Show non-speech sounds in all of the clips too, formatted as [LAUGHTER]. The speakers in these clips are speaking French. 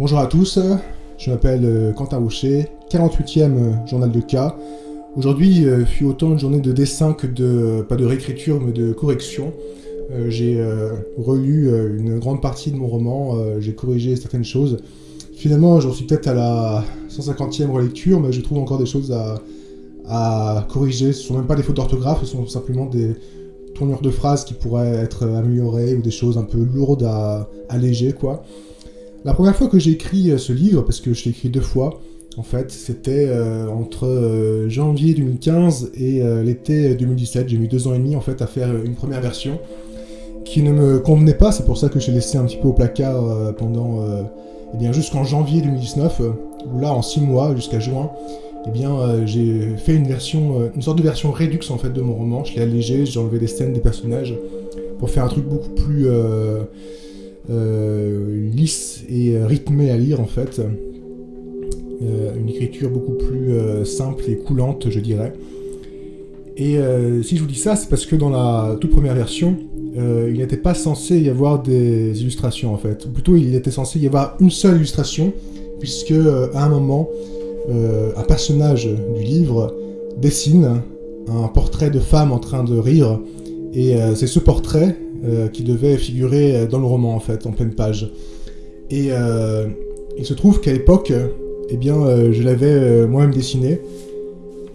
Bonjour à tous, je m'appelle euh, Quentin Rocher, 48e journal de cas. Aujourd'hui euh, fut autant une journée de dessin que de, pas de réécriture, mais de correction. Euh, j'ai relu une grande partie de mon roman, j'ai corrigé certaines choses. Finalement, j'en suis peut-être à la 150e relecture, mais je trouve encore des choses à, à corriger. Ce sont même pas des fautes d'orthographe, ce sont simplement des tournures de phrases qui pourraient être améliorées ou des choses un peu lourdes à alléger, quoi. La première fois que j'ai écrit euh, ce livre, parce que je l'ai écrit deux fois, en fait, c'était euh, entre euh, janvier 2015 et l'été 2017. J'ai mis deux ans et demi en fait à faire une première version qui ne me convenait pas. C'est pour ça que j'ai laissé un petit peu au placard pendant, eh bien, jusqu'en janvier 2019, où là, en six mois, jusqu'à juin, eh bien, j'ai fait une version, une sorte de version Redux en fait de mon roman. Je l'ai allégé, j'ai enlevé des scènes, des personnages, pour faire un truc beaucoup plus lisse et rythmée à lire en fait. Euh, une écriture beaucoup plus euh, simple et coulante, je dirais. Et si je vous dis ça, c'est parce que dans la toute première version, il n'était pas censé y avoir des illustrations en fait. Ou plutôt, il était censé y avoir une seule illustration, puisque à un moment, un personnage du livre dessine un portrait de femme en train de rire, et c'est ce portrait euh, qui devait figurer euh, dans le roman, en fait, en pleine page. Et euh, il se trouve qu'à l'époque, eh bien, je l'avais moi-même dessiné.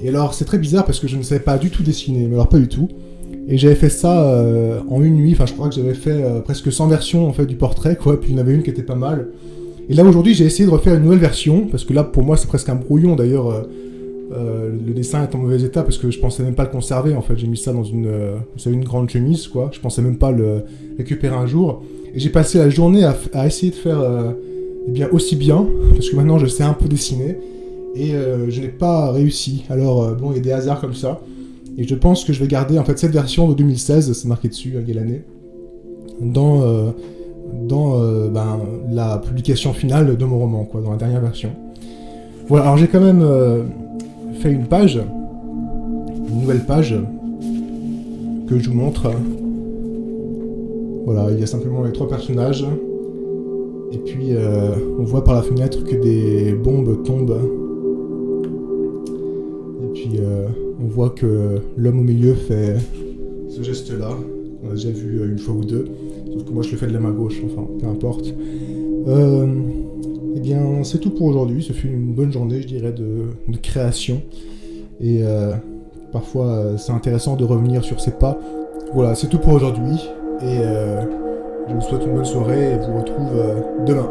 Et alors, c'est très bizarre parce que je ne savais pas du tout dessiner, mais alors pas du tout. Et j'avais fait ça en une nuit, enfin je crois que j'avais fait presque 100 versions en fait du portrait, quoi, puis il y en avait une qui était pas mal. Et là aujourd'hui j'ai essayé de refaire une nouvelle version, parce que là pour moi c'est presque un brouillon d'ailleurs, euh, le dessin est en mauvais état parce que je pensais même pas le conserver en fait. J'ai mis ça dans une, euh, une grande chemise quoi. Je pensais même pas le récupérer un jour. Et j'ai passé la journée à, essayer de faire euh, eh bien aussi bien [LAUGHS] parce que maintenant je sais un peu dessiner et je n'ai pas réussi. Alors bon, il y a des hasards comme ça. Et je pense que je vais garder en fait cette version de 2016, c'est marqué dessus, à quelle année, dans dans ben, la publication finale de mon roman quoi, dans la dernière version. Voilà. Alors j'ai quand même fait une page, une nouvelle page, que je vous montre. Voilà, il y a simplement les trois personnages. Et puis, euh, on voit par la fenêtre que des bombes tombent. Et puis, euh, on voit que l'homme au milieu fait ce geste-là. On a déjà vu une fois ou deux. Sauf que moi, je le fais de la main gauche, enfin, peu importe. Euh, eh bien, c'est tout pour aujourd'hui. Ce fut une bonne journée, je dirais, de, création. Et euh, parfois, euh, c'est intéressant de revenir sur ses pas. Voilà, c'est tout pour aujourd'hui. Et euh, je vous souhaite une bonne soirée et vous retrouve demain.